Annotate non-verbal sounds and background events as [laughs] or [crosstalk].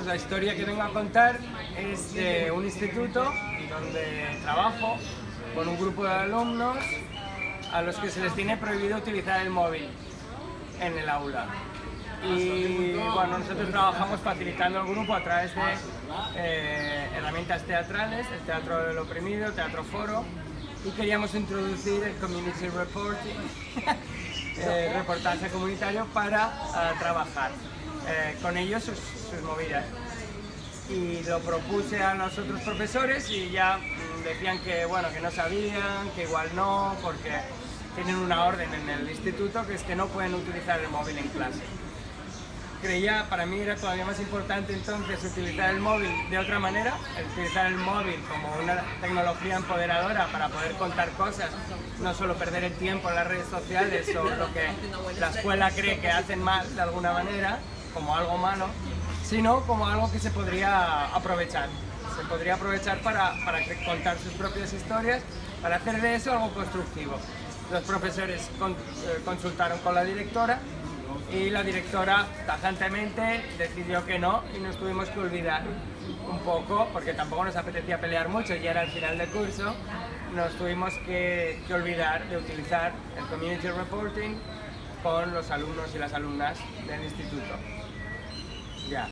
pues la historia que vengo a contar es de un instituto donde trabajo con un grupo de alumnos a los que se les tiene prohibido utilizar el móvil en el aula. Y bueno, nosotros trabajamos facilitando el grupo a través de eh, herramientas teatrales, el teatro del oprimido, el teatro foro, y queríamos introducir el community reporting, [laughs] eh, reportaje comunitario para eh, trabajar con ellos sus, sus movidas y lo propuse a los otros profesores y ya mm, decían que bueno que no sabían, que igual no, porque tienen una orden en el instituto que es que no pueden utilizar el móvil en clase. Creía, para mí era todavía más importante entonces utilizar el móvil de otra manera, utilizar el móvil como una tecnología empoderadora para poder contar cosas, no solo perder el tiempo en las redes sociales o lo que la escuela cree que hacen mal de alguna manera, como algo malo, sino como algo que se podría aprovechar. Se podría aprovechar para, para contar sus propias historias, para hacer de eso algo constructivo. Los profesores eh, consultaron con la directora y la directora tajantemente decidió que no y nos tuvimos que olvidar un poco, porque tampoco nos apetecía pelear mucho, ya era el final del curso, nos tuvimos que, que olvidar de utilizar el Community Reporting con los alumnos y las alumnas del instituto.